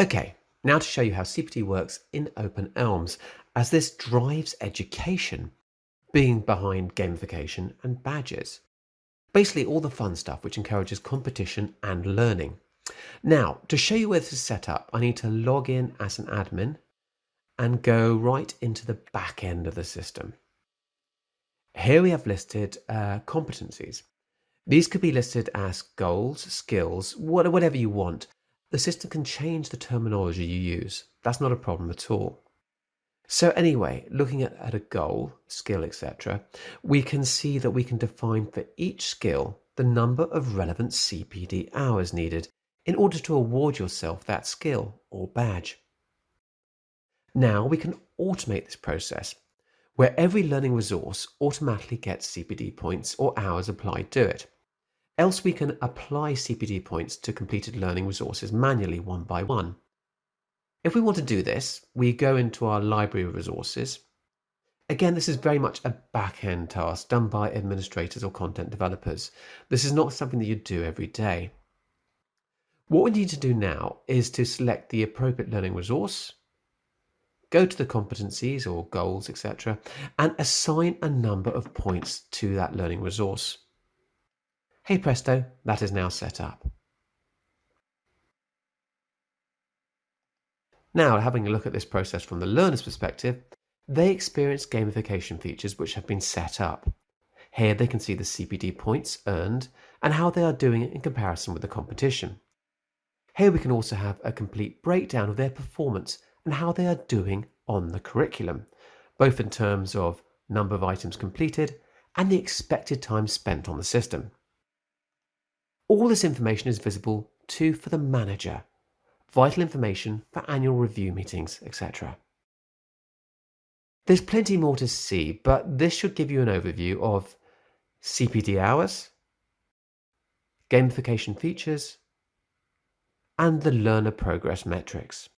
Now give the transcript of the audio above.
Okay, now to show you how CPD works in Open eLMS, as this drives education, being behind gamification and badges. Basically all the fun stuff which encourages competition and learning. Now, to show you where this is set up, I need to log in as an admin and go right into the back end of the system. Here we have listed uh, competencies. These could be listed as goals, skills, whatever you want. The system can change the terminology you use. That's not a problem at all. So anyway, looking at, at a goal, skill, etc., we can see that we can define for each skill the number of relevant CPD hours needed in order to award yourself that skill or badge. Now we can automate this process where every learning resource automatically gets CPD points or hours applied to it. Else we can apply CPD points to completed learning resources manually one by one. If we want to do this, we go into our library of resources. Again, this is very much a back-end task done by administrators or content developers. This is not something that you do every day. What we need to do now is to select the appropriate learning resource, go to the competencies or goals, etc., and assign a number of points to that learning resource. Hey presto, that is now set up. Now, having a look at this process from the learner's perspective, they experience gamification features which have been set up. Here they can see the CPD points earned and how they are doing in comparison with the competition. Here we can also have a complete breakdown of their performance and how they are doing on the curriculum, both in terms of number of items completed and the expected time spent on the system. All this information is visible too for the manager, vital information for annual review meetings, etc. There's plenty more to see, but this should give you an overview of CPD hours, gamification features, and the learner progress metrics.